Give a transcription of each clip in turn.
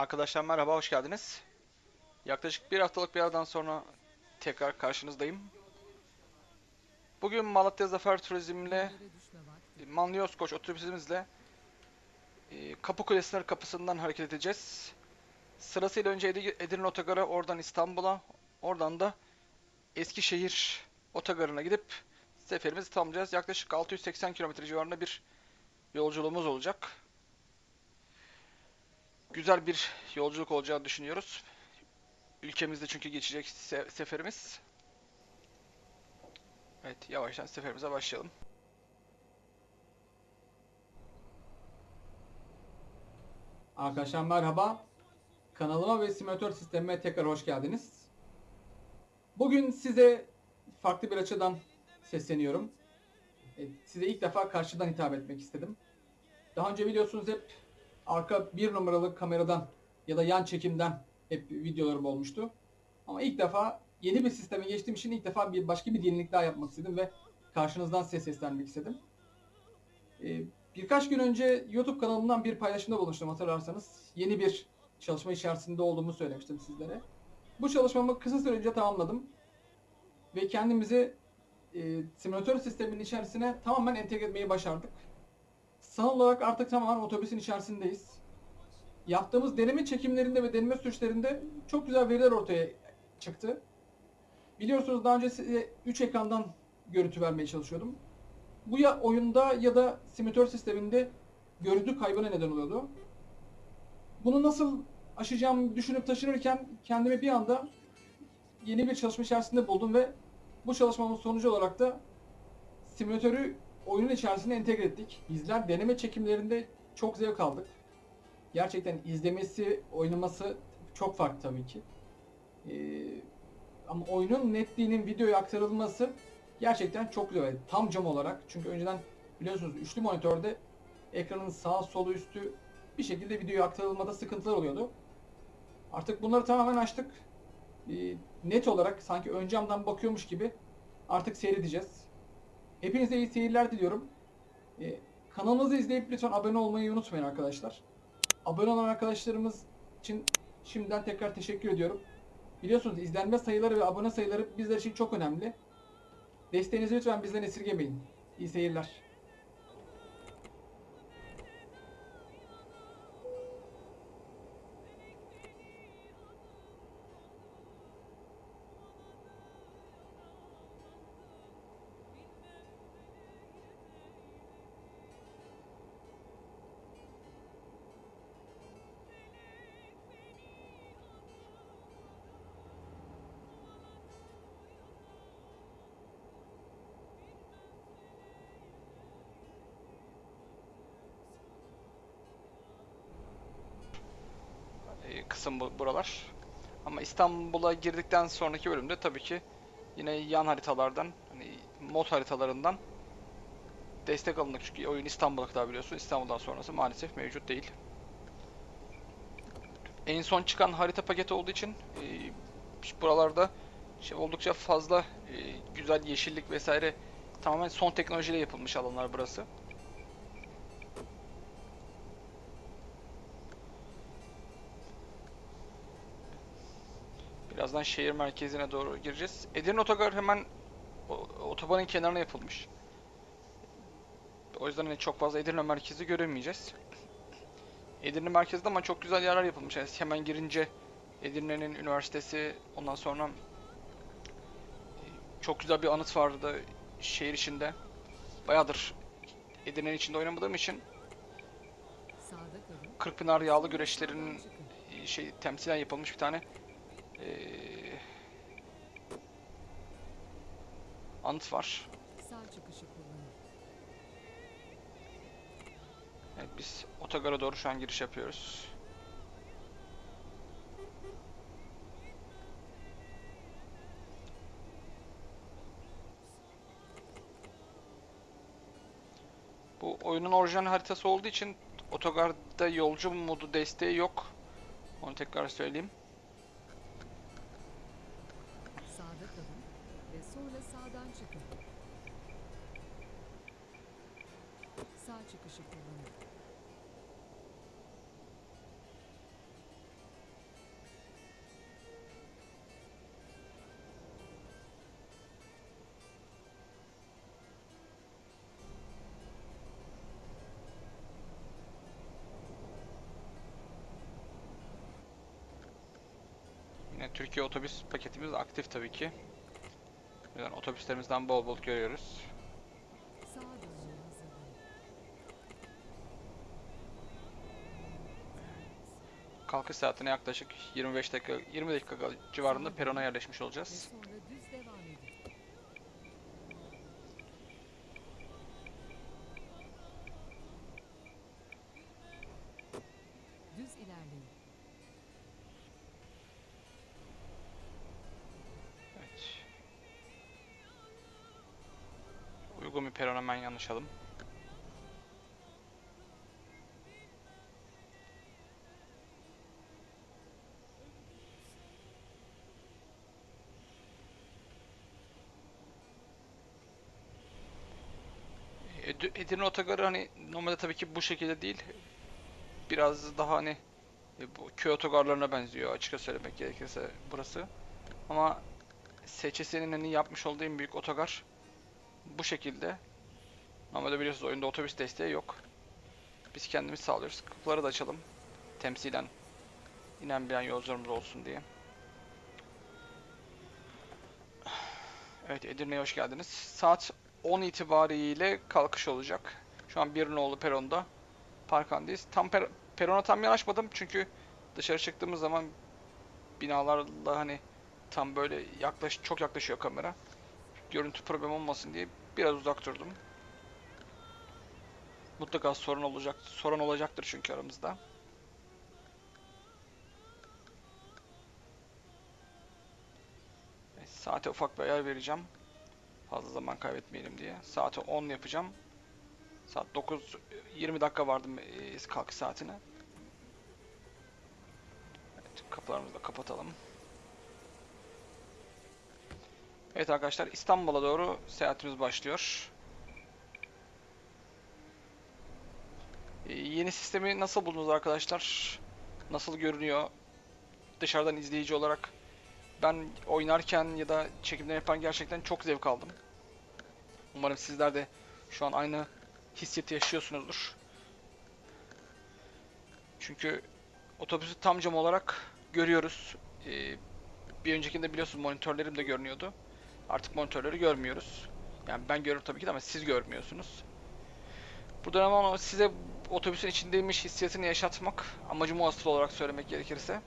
Arkadaşlar merhaba, hoş geldiniz. Yaklaşık bir haftalık bir aradan sonra tekrar karşınızdayım. Bugün Malatya Zafer Turizm'le, Manliyos Koç otobüsümüzle e, Kapıkule sınır kapısından hareket edeceğiz. Sırasıyla önce Edi- Edirne Otogarı, oradan İstanbul'a, oradan da Eskişehir Otogarı'na gidip seferimizi tamamlayacağız. Yaklaşık 680 kilometre civarında bir yolculuğumuz olacak. Güzel bir yolculuk olacağını düşünüyoruz. Ülkemizde çünkü geçecek se- seferimiz. Evet, yavaştan seferimize başlayalım. Arkadaşlar merhaba. Kanalıma ve simülatör sistemime tekrar hoş geldiniz. Bugün size farklı bir açıdan sesleniyorum. Size ilk defa karşıdan hitap etmek istedim. Daha önce biliyorsunuz hep arka bir numaralı kameradan ya da yan çekimden hep videolarım olmuştu. Ama ilk defa yeni bir sisteme geçtiğim için ilk defa bir başka bir yenilik daha yapmak istedim ve karşınızdan size seslenmek istedim. E, Birkaç gün önce YouTube kanalımdan bir paylaşımda bulunmuştum hatırlarsanız. Yeni bir çalışma içerisinde olduğumu söylemiştim sizlere. Bu çalışmamı kısa süre tamamladım. Ve kendimizi e, simülatör sisteminin içerisine tamamen entegre etmeyi başardık. Sanal olarak artık tamamen otobüsün içerisindeyiz. Yaptığımız deneme çekimlerinde ve deneme süreçlerinde çok güzel veriler ortaya çıktı. Biliyorsunuz daha önce size 3 ekrandan görüntü vermeye çalışıyordum bu ya oyunda ya da simülatör sisteminde görüntü kaybına neden oluyordu. Bunu nasıl aşacağımı düşünüp taşınırken kendimi bir anda yeni bir çalışma içerisinde buldum ve bu çalışmamın sonucu olarak da simülatörü oyunun içerisine entegre ettik. Bizler deneme çekimlerinde çok zevk aldık. Gerçekten izlemesi, oynaması çok farklı tabii ki. Ee, ama oyunun netliğinin videoya aktarılması gerçekten çok güzel. Yani Tam cam olarak. Çünkü önceden biliyorsunuz üçlü monitörde ekranın sağ solu üstü bir şekilde videoya aktarılmada sıkıntılar oluyordu. Artık bunları tamamen açtık. Ee, net olarak sanki ön camdan bakıyormuş gibi artık seyredeceğiz. Hepinize iyi seyirler diliyorum. Ee, kanalımızı izleyip lütfen abone olmayı unutmayın arkadaşlar. Abone olan arkadaşlarımız için şimdiden tekrar teşekkür ediyorum. Biliyorsunuz izlenme sayıları ve abone sayıları bizler için çok önemli. Desteğinizi lütfen bizden esirgemeyin. İyi seyirler. Buralar. Ama İstanbul'a girdikten sonraki bölümde tabii ki yine yan haritalardan, hani mod haritalarından destek alındık. Çünkü oyun İstanbul'a kadar biliyorsun. İstanbul'dan sonrası maalesef mevcut değil. En son çıkan harita paketi olduğu için e, buralarda şey oldukça fazla e, güzel yeşillik vesaire tamamen son teknolojiyle yapılmış alanlar burası. Birazdan şehir merkezine doğru gireceğiz. Edirne Otogar hemen otobanın kenarına yapılmış. O yüzden hani çok fazla Edirne merkezi göremeyeceğiz. Edirne merkezde ama çok güzel yerler yapılmış. Yani hemen girince Edirne'nin üniversitesi, ondan sonra e, çok güzel bir anıt vardı şehir içinde. Bayağıdır Edirne'nin içinde oynamadığım için Kırkpınar yağlı güreşlerinin e, şey temsilen yapılmış bir tane ee, anıt var. Evet biz otogara doğru şu an giriş yapıyoruz. Bu oyunun orijinal haritası olduğu için otogarda yolcu modu desteği yok. Onu tekrar söyleyeyim. çıkışı kullanıyor. Yine Türkiye otobüs paketimiz aktif tabii ki. Otobüslerimizden bol bol görüyoruz. Kalkış saatine yaklaşık 25 dakika 20 dakika civarında perona yerleşmiş olacağız. Düz ilerleyin. Evet. Uygun bir peron hemen yanlışalım. Edirne Otogarı hani normalde tabii ki bu şekilde değil. Biraz daha hani e, bu köy otogarlarına benziyor açıkça söylemek gerekirse burası. Ama SÇS'nin hani yapmış olduğu en büyük otogar bu şekilde. Normalde biliyorsunuz oyunda otobüs desteği yok. Biz kendimiz sağlıyoruz. Kapıları da açalım. Temsilen inen bilen yolcularımız olsun diye. Evet Edirne'ye hoş geldiniz. Saat 10 itibariyle kalkış olacak. Şu an bir nolu peronda parkandayız. Tam per perona tam yanaşmadım çünkü dışarı çıktığımız zaman binalarla hani tam böyle yaklaş çok yaklaşıyor kamera. Görüntü problem olmasın diye biraz uzak durdum. Mutlaka sorun olacak, sorun olacaktır çünkü aramızda. Saate ufak bir ayar vereceğim. Fazla zaman kaybetmeyelim diye. Saati 10 yapacağım. Saat 9 20 dakika vardı e, kalkış saatine. Evet, kapılarımızı da kapatalım. Evet arkadaşlar İstanbul'a doğru seyahatimiz başlıyor. Ee, yeni sistemi nasıl buldunuz arkadaşlar? Nasıl görünüyor? Dışarıdan izleyici olarak ben oynarken ya da çekimler yapan gerçekten çok zevk aldım. Umarım sizler de şu an aynı hissiyatı yaşıyorsunuzdur. Çünkü otobüsü tam cam olarak görüyoruz. Ee, bir öncekinde biliyorsunuz monitörlerim de görünüyordu. Artık monitörleri görmüyoruz. Yani ben görüyorum tabii ki de ama siz görmüyorsunuz. Buradan ama size otobüsün içindeymiş hissiyatını yaşatmak amacım o asıl olarak söylemek gerekirse.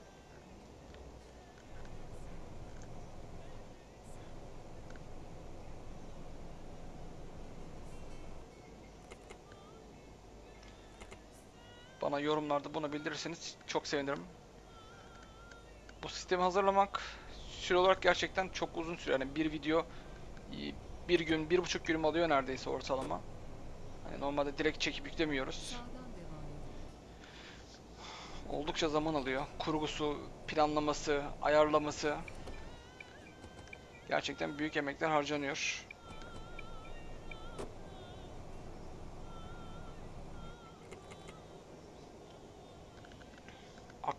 Bana yorumlarda bunu bildirirseniz çok sevinirim. Bu sistemi hazırlamak süre olarak gerçekten çok uzun süre. Yani bir video e, bir gün, bir buçuk günüm alıyor neredeyse ortalama. Hani normalde direkt çekip yüklemiyoruz. Oldukça zaman alıyor. Kurgusu, planlaması, ayarlaması. Gerçekten büyük emekler harcanıyor.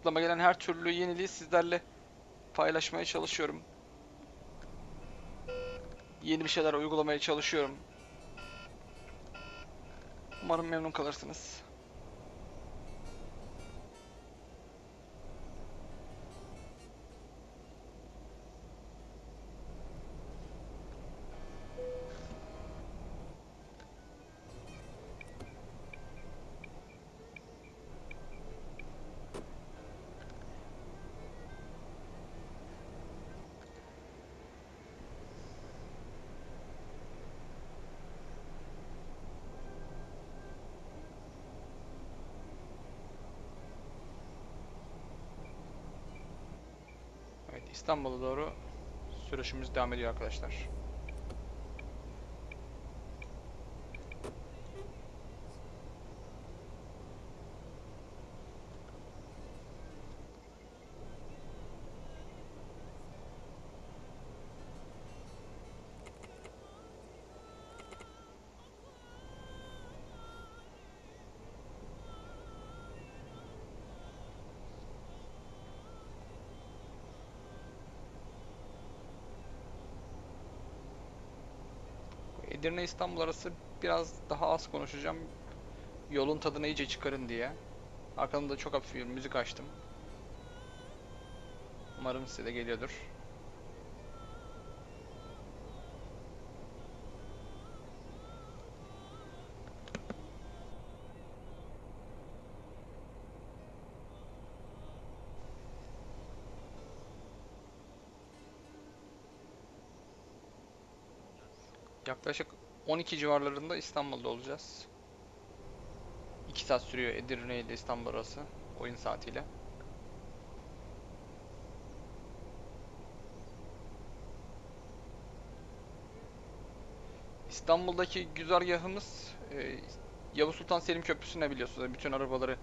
Aklıma gelen her türlü yeniliği sizlerle paylaşmaya çalışıyorum. Yeni bir şeyler uygulamaya çalışıyorum. Umarım memnun kalırsınız. İstanbul'a doğru sürüşümüz devam ediyor arkadaşlar. Edirne İstanbul arası biraz daha az konuşacağım. Yolun tadını iyice çıkarın diye. Arkamda çok hafif bir müzik açtım. Umarım size de geliyordur. 12 civarlarında İstanbul'da olacağız. 2 saat sürüyor Edirne ile İstanbul arası oyun saatiyle. İstanbul'daki güzergahımız e, Yavuz Sultan Selim Köprüsü'ne biliyorsunuz. Bütün arabaları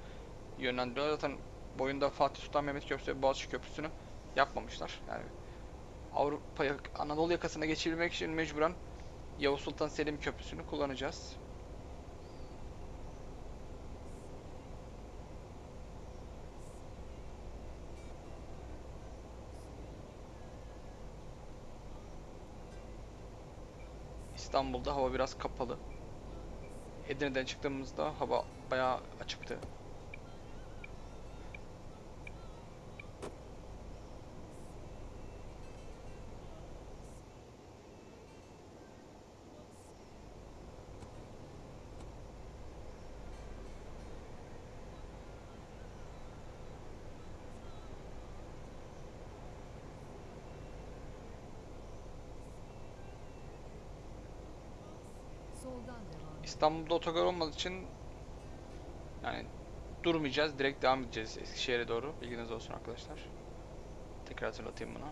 yönlendiriyor. Zaten boyunda Fatih Sultan Mehmet Köprüsü ve Boğaziçi Köprüsü'nü yapmamışlar. Yani Avrupa'ya, Anadolu yakasına geçebilmek için mecburen Yavuz Sultan Selim Köprüsü'nü kullanacağız. İstanbul'da hava biraz kapalı. Edirne'den çıktığımızda hava bayağı açıktı. İstanbul'da otogar olmadığı için yani durmayacağız. Direkt devam edeceğiz Eskişehir'e doğru. Bilginiz olsun arkadaşlar. Tekrar hatırlatayım bunu.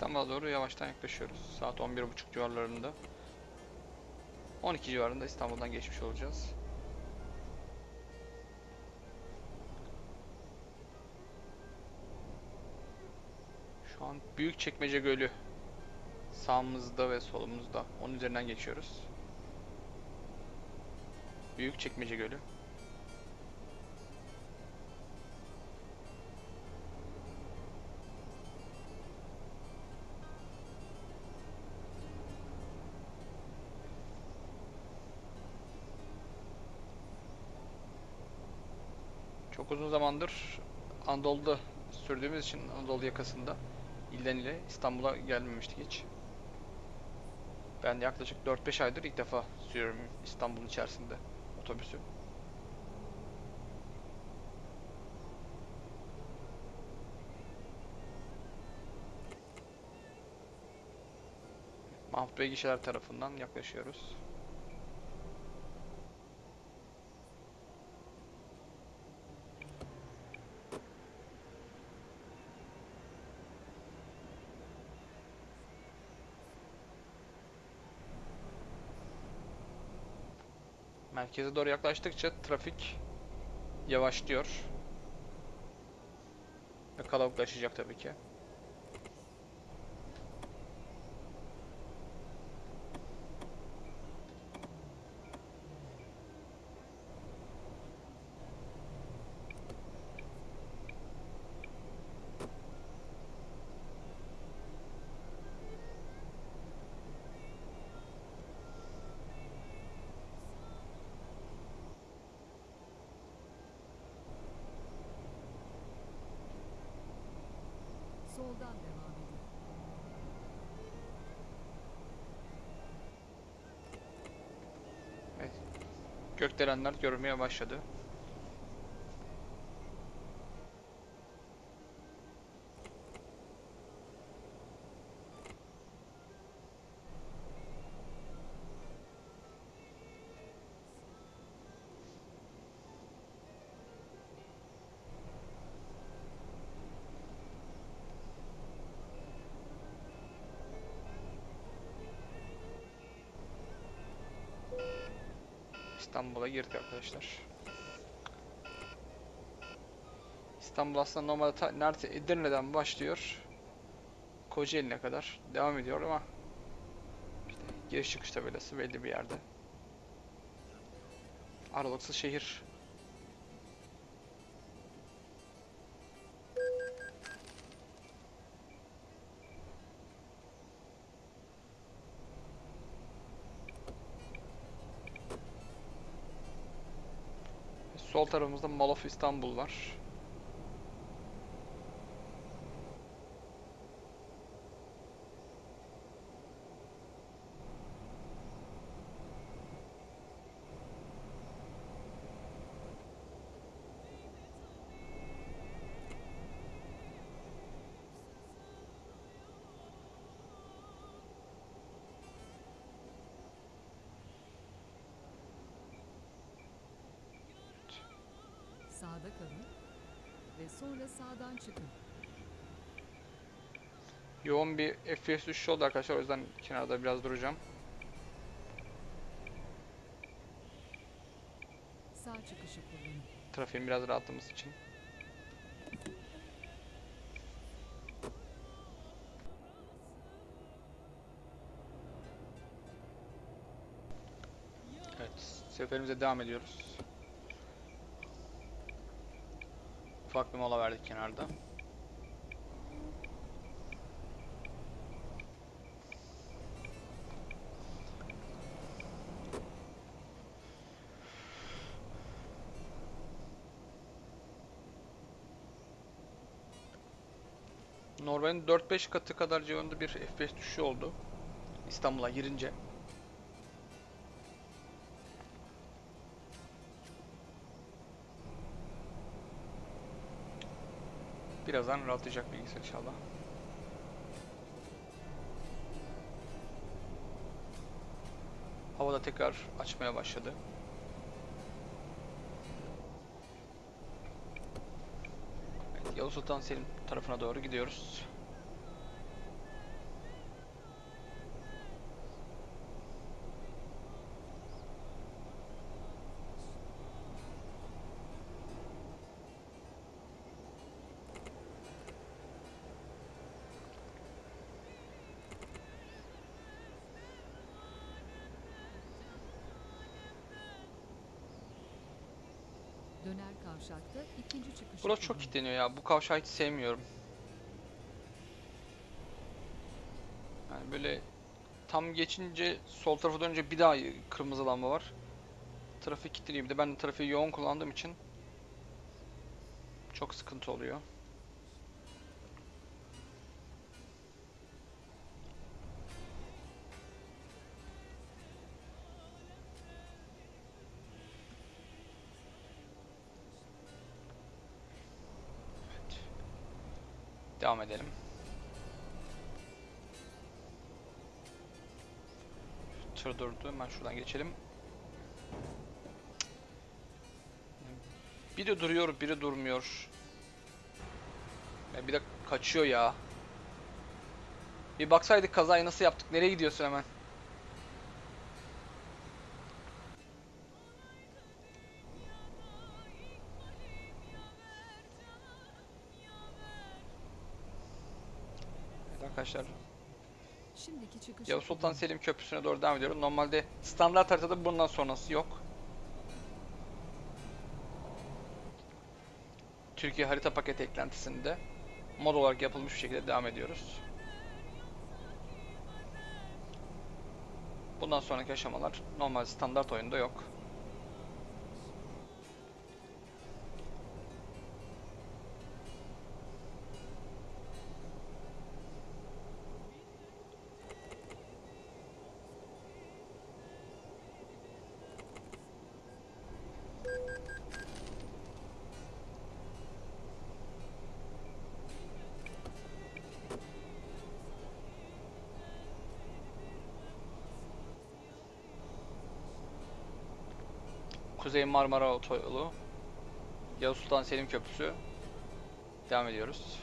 İstanbul'a doğru yavaştan yaklaşıyoruz. Saat 11.30 civarlarında. 12 civarında İstanbul'dan geçmiş olacağız. Şu an Büyükçekmece Gölü sağımızda ve solumuzda. Onun üzerinden geçiyoruz. Büyükçekmece Gölü. Uzun zamandır Anadolu'da sürdüğümüz için Anadolu yakasında ilden ile İstanbul'a gelmemiştik hiç. Ben yaklaşık 4-5 aydır ilk defa sürüyorum İstanbul içerisinde otobüsü. Mahmut Bey gişeler tarafından yaklaşıyoruz. Merkeze doğru yaklaştıkça trafik yavaşlıyor. Ve kalabalıklaşacak tabii ki. Soldan devam edin. Evet. Gökdelenler görmeye başladı. İstanbul'a girdik arkadaşlar. İstanbul aslında normalde ta, neredeyse Edirne'den başlıyor. Kocaeli'ne kadar devam ediyor ama işte giriş çıkış tabelası belli bir yerde. Aralıksız şehir. Sol tarafımızda Mall of İstanbul var. Sağda kalın ve sonra sağdan çıkın. Yoğun bir FPS düşüşü oldu arkadaşlar. O yüzden kenarda biraz duracağım. Sağ çıkışı kullanın. Trafiğin biraz rahatlaması için. Evet, seferimize devam ediyoruz. Ufak bir mola verdik kenarda. Normalin 4-5 katı kadar civarında bir FPS düşüşü oldu. İstanbul'a girince. Birazdan rahatlayacak bilgisayar inşallah. Havada tekrar açmaya başladı. Evet, Yavuz Sultan Selim tarafına doğru gidiyoruz. İkinci çıkışı Burası çok kilitleniyor ya. Bu kavşağı hiç sevmiyorum. Yani böyle tam geçince sol tarafa dönünce bir daha kırmızı lamba var. Trafik kilitleniyor. Bir de ben trafiği yoğun kullandığım için çok sıkıntı oluyor. Devam edelim. Tır durdu. Hemen şuradan geçelim. Biri duruyor, biri durmuyor. Ya bir de kaçıyor ya. Bir baksaydık kazayı nasıl yaptık? Nereye gidiyorsun hemen? Arkadaşlar Şimdiki Yavuz Sultan. Selim Köprüsü'ne doğru devam ediyorum. Normalde standart haritada bundan sonrası yok. Türkiye harita paketi eklentisinde mod olarak yapılmış bir şekilde devam ediyoruz. Bundan sonraki aşamalar normal standart oyunda yok. Kuzey Marmara Otoyolu, Yavuz Sultan Selim Köprüsü. Devam ediyoruz.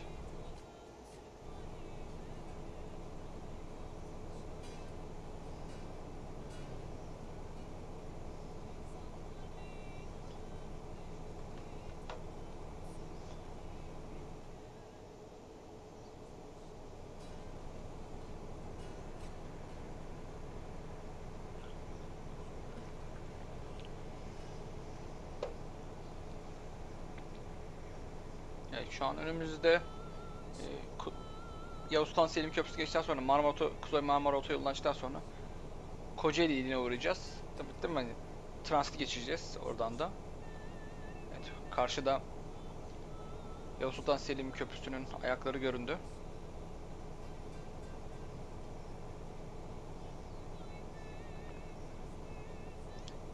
Şu an önümüzde e, Ku- Yavuz Sultan Selim Köprüsü geçtikten sonra Marmara Kuzey Marmara Otoyolu'ndan çıktıktan sonra Kocaeli iline uğrayacağız. Tabii değil mi? Hani transit geçeceğiz oradan da. Evet, karşıda Yavuz Sultan Selim Köprüsü'nün ayakları göründü.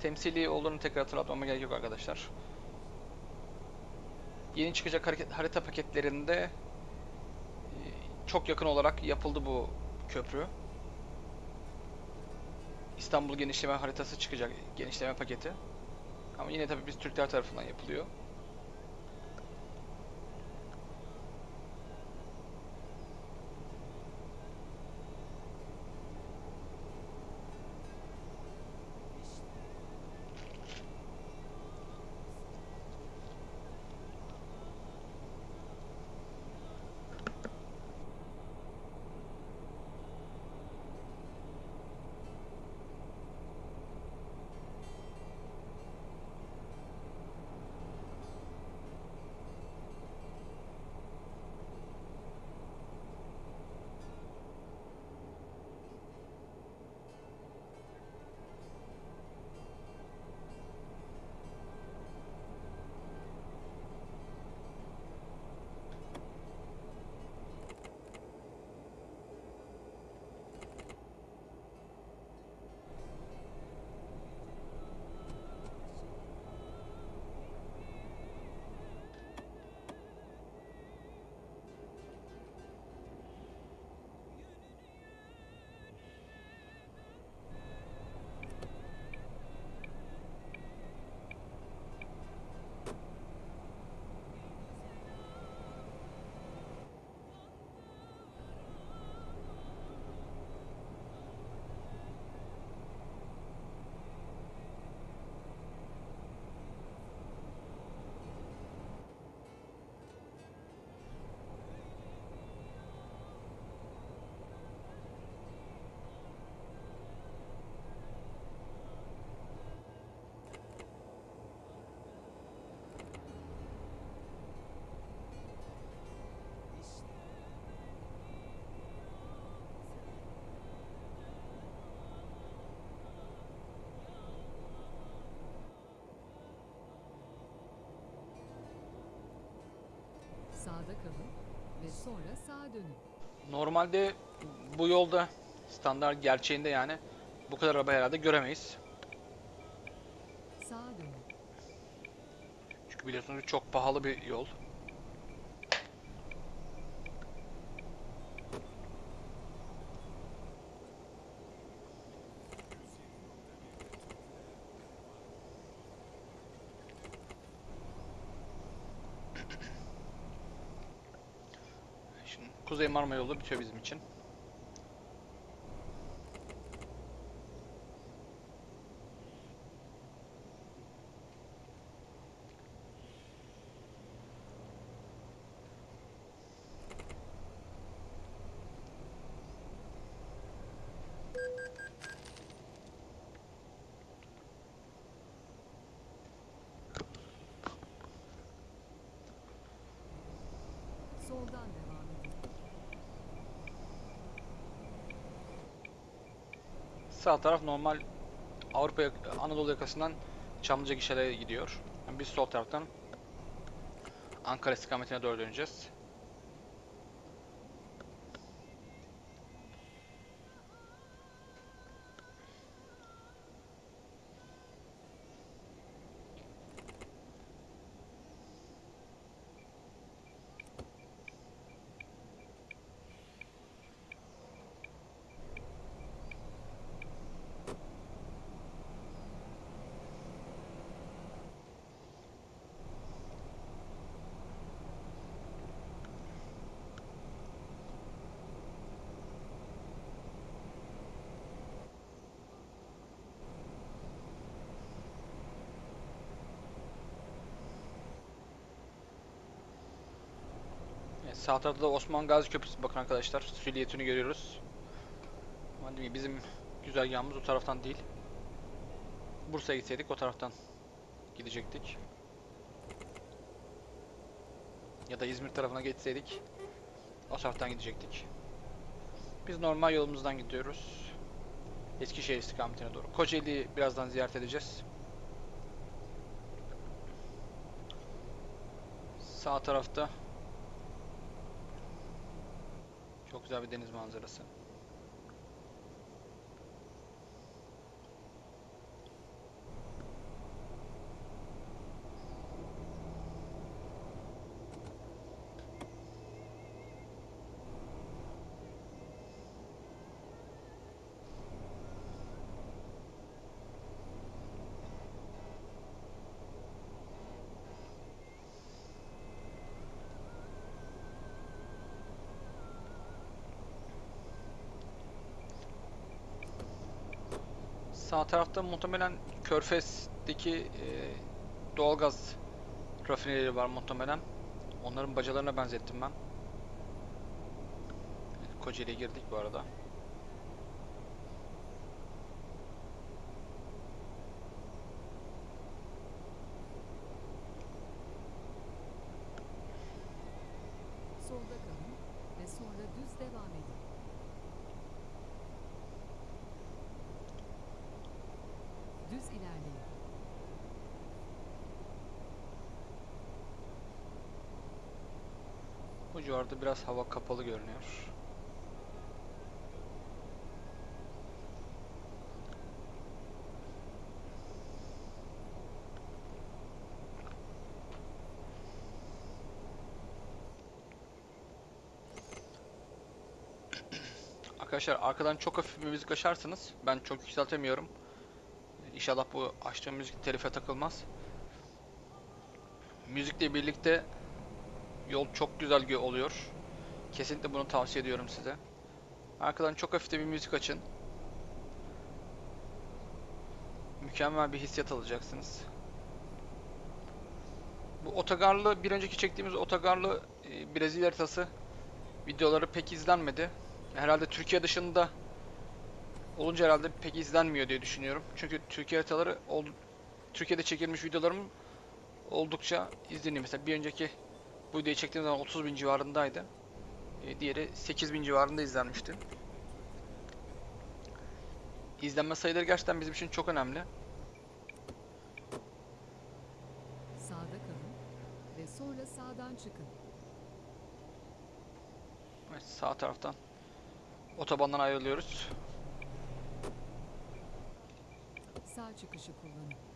Temsili olduğunu tekrar hatırlatmama gerek yok arkadaşlar. Yeni çıkacak harita paketlerinde e, çok yakın olarak yapıldı bu köprü. İstanbul genişleme haritası çıkacak, genişleme paketi. Ama yine tabii biz Türkler tarafından yapılıyor. Sağda kalın ve sonra sağa dönün. Normalde bu yolda standart gerçeğinde yani bu kadar araba herhalde göremeyiz. Sağa dönün. Çünkü biliyorsunuz çok pahalı bir yol. Şimdi Kuzey Marmara yolu bitiyor bizim için. Sağ taraf normal Avrupa Anadolu yakasından Çamlıca gişelere gidiyor. Yani biz sol taraftan Ankara istikametine doğru döneceğiz. Evet, sağ tarafta da Osman Gazi Köprüsü bakın arkadaşlar silüetini görüyoruz. Bizim güzergahımız o taraftan değil. Bursa'ya gitseydik o taraftan gidecektik. Ya da İzmir tarafına geçseydik o taraftan gidecektik. Biz normal yolumuzdan gidiyoruz. Eskişehir istikametine doğru. Kocaeli'yi birazdan ziyaret edeceğiz. Sağ tarafta çok güzel bir deniz manzarası. Sağ tarafta muhtemelen Körfez'deki e, doğalgaz rafinerileri var muhtemelen. Onların bacalarına benzettim ben. Kocaeli'ye girdik bu arada. Solda kalın ve sonra düz devam edin. Düz ilerleyin. Civarda biraz hava kapalı görünüyor. Arkadaşlar arkadan çok hafif bir müzik açarsanız ben çok yükseltemiyorum. İnşallah bu açtığım müzik telife takılmaz. Müzikle birlikte Yol çok güzel oluyor. Kesinlikle bunu tavsiye ediyorum size. Arkadan çok hafif bir müzik açın. Mükemmel bir hissiyat alacaksınız. Bu otogarlı, bir önceki çektiğimiz otogarlı e, Brezilya haritası videoları pek izlenmedi. Herhalde Türkiye dışında olunca herhalde pek izlenmiyor diye düşünüyorum. Çünkü Türkiye haritaları Türkiye'de çekilmiş videolarım oldukça izleniyor. Mesela bir önceki bu videoyu çektiğim zaman 30 bin civarındaydı. E, diğeri 8 bin civarında izlenmişti. İzlenme sayıları gerçekten bizim için çok önemli. Sağda kalın ve sonra sağdan çıkın. Evet, sağ taraftan otobandan ayrılıyoruz. Sağ çıkışı kullanın.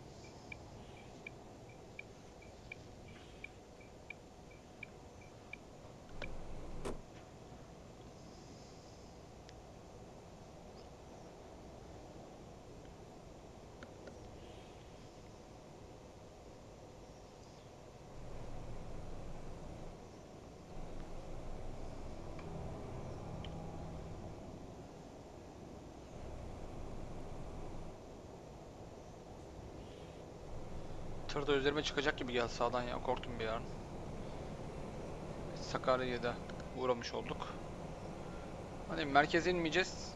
Tır da üzerime çıkacak gibi geldi sağdan ya korktum bir an. Sakarya'ya da uğramış olduk. Hani merkeze inmeyeceğiz.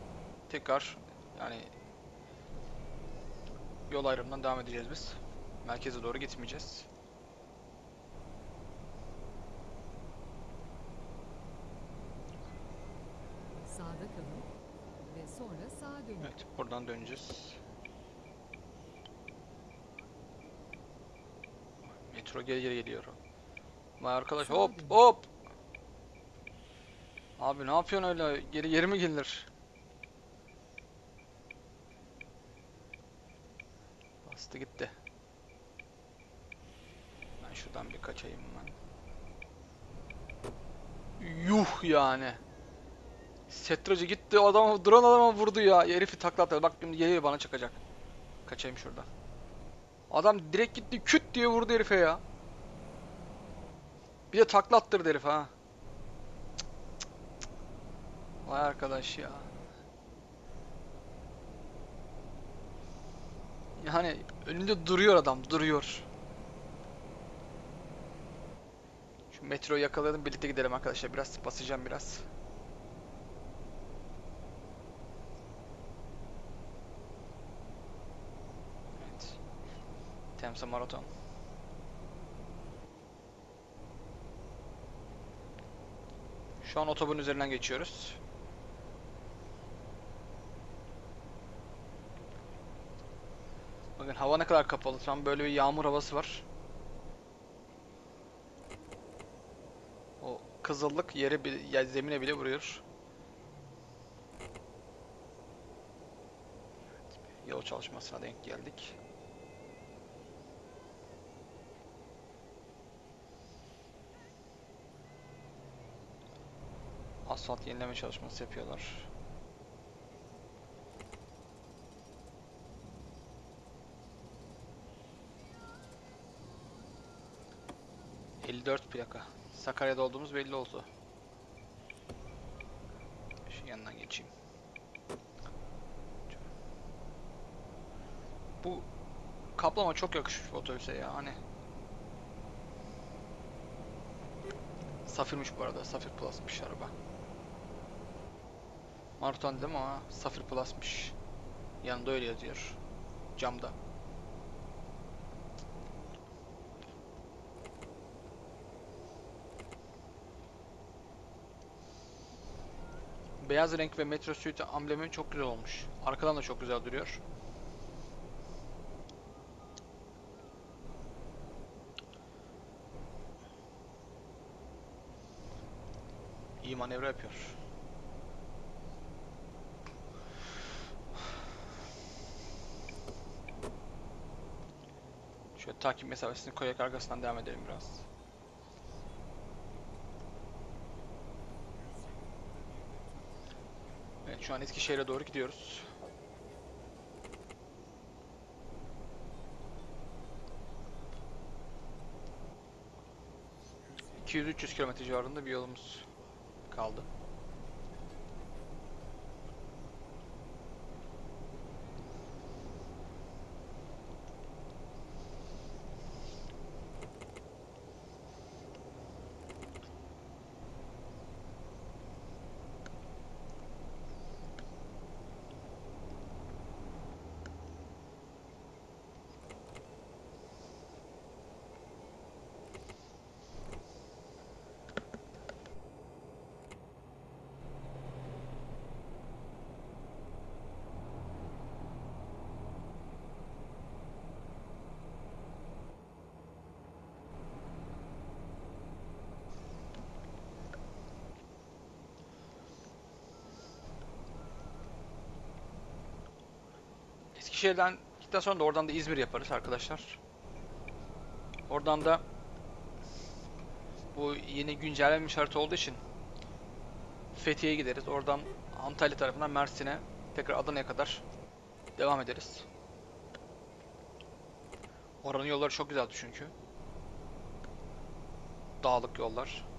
Tekrar yani yol ayrımından devam edeceğiz biz. Merkeze doğru gitmeyeceğiz. Sağda kalın ve sonra sağa dönün. Evet, buradan döneceğiz. Metro geri geri geliyor. Vay arkadaş hop hop. Abi ne yapıyorsun öyle? Geri geri mi gelinir? Bastı gitti. Ben şuradan bir kaçayım ben. Yuh yani. Setracı gitti adama duran adama vurdu ya. Herifi taklattı. Bak şimdi geliyor bana çakacak. Kaçayım şuradan. Adam direkt gitti küt diye vurdu herife ya. Bir de taklattırdı herif ha. Vay arkadaş ya. Yani önünde duruyor adam duruyor. Şu metroyu yakalayalım birlikte gidelim arkadaşlar. Biraz basacağım biraz. Temsa Marathon. Şu an otobün üzerinden geçiyoruz. Bakın hava ne kadar kapalı. Tam böyle bir yağmur havası var. O kızıllık yere bile, ya zemine bile vuruyor. Yol çalışmasına denk geldik. Asfalt yenileme çalışması yapıyorlar. ...54 plaka. Sakarya'da olduğumuz belli oldu. Şu yanından geçeyim. Bu kaplama çok yakışmış bu otobüse ya hani. Safirmiş bu arada. Safir Plus'mış araba. Marutan dedim ama Safir Plus'mış. Yanında öyle yazıyor. Camda. Beyaz renk ve Metro Suite amblemi çok güzel olmuş. Arkadan da çok güzel duruyor. İyi manevra yapıyor. Şöyle takip mesafesini koyarak arkasından devam edelim biraz. Evet şu an Eskişehir'e doğru gidiyoruz. ...200-300 kilometre civarında bir yolumuz kaldı. Eskişehir'den gittikten sonra da oradan da İzmir yaparız arkadaşlar. Oradan da bu yeni güncellenmiş harita olduğu için Fethiye'ye gideriz. Oradan Antalya tarafından Mersin'e tekrar Adana'ya kadar devam ederiz. Oranın yolları çok güzeldi çünkü. Dağlık yollar.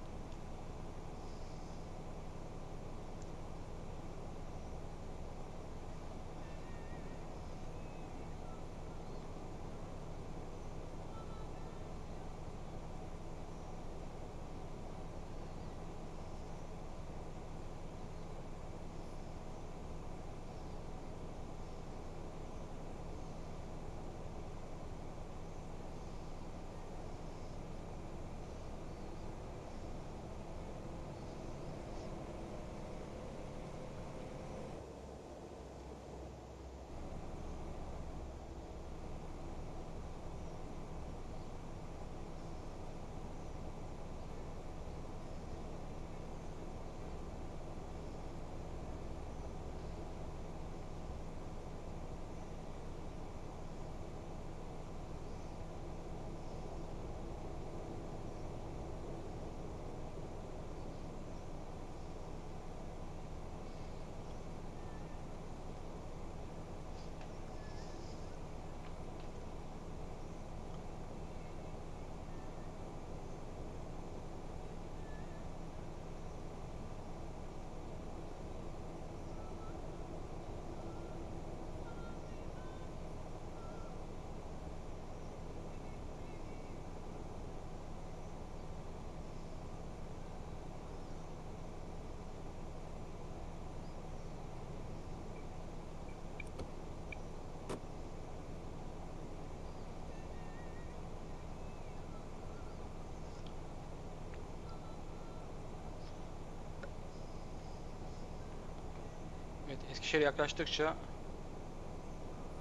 Eskişehir'e yaklaştıkça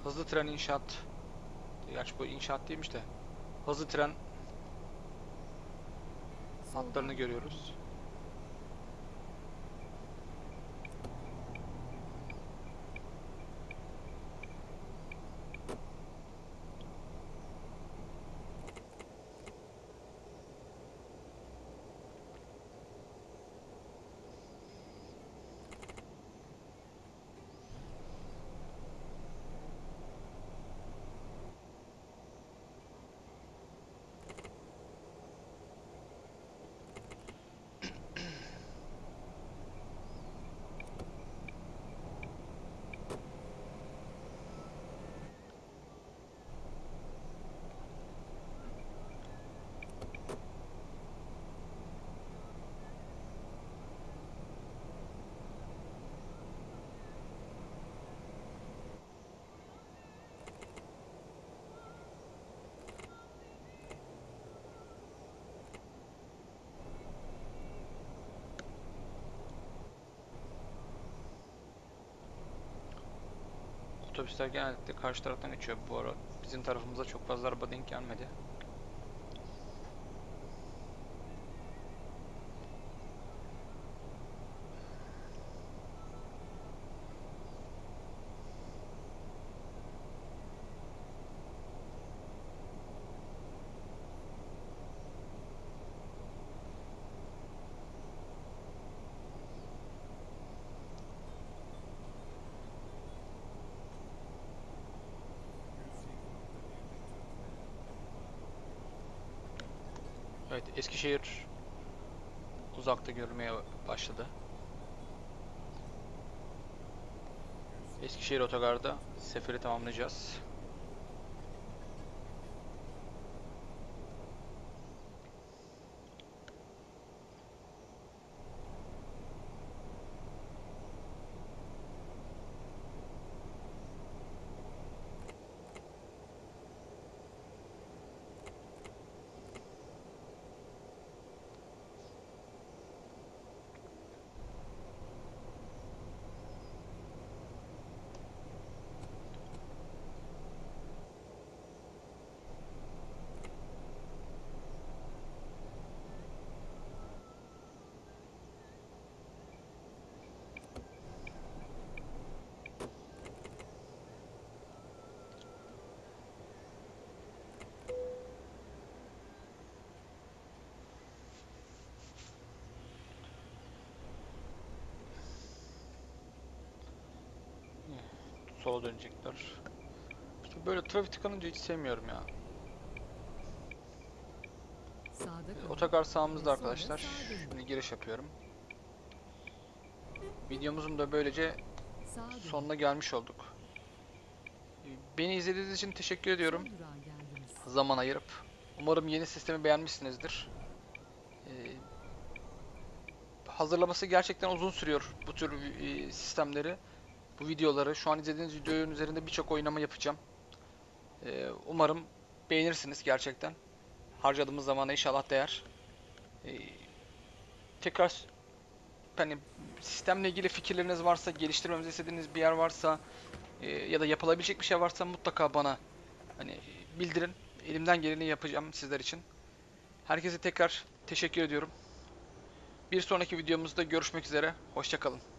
hızlı tren inşaat Gerçi bu inşaat değilmiş de hızlı tren hatlarını görüyoruz. Otobüsler genellikle karşı taraftan geçiyor bu ara. Bizim tarafımıza çok fazla araba denk gelmedi. Evet, Eskişehir uzakta görülmeye başladı. Eskişehir otogarda seferi tamamlayacağız. Sola dönecekler. İşte böyle trafik tıkanınca hiç sevmiyorum ya. Kalın. Otogar sağımızda arkadaşlar. Şimdi giriş yapıyorum. Videomuzun da böylece sonuna gelmiş olduk. Beni izlediğiniz için teşekkür ediyorum. Zaman ayırıp. Umarım yeni sistemi beğenmişsinizdir. Ee, hazırlaması gerçekten uzun sürüyor bu tür e, sistemleri. Bu videoları. Şu an izlediğiniz videonun üzerinde birçok oynama yapacağım. Ee, umarım beğenirsiniz gerçekten. Harcadığımız zamana inşallah değer. Ee, tekrar hani sistemle ilgili fikirleriniz varsa, geliştirmemizi istediğiniz bir yer varsa e, ya da yapılabilecek bir şey varsa mutlaka bana hani bildirin. Elimden geleni yapacağım sizler için. Herkese tekrar teşekkür ediyorum. Bir sonraki videomuzda görüşmek üzere. Hoşçakalın.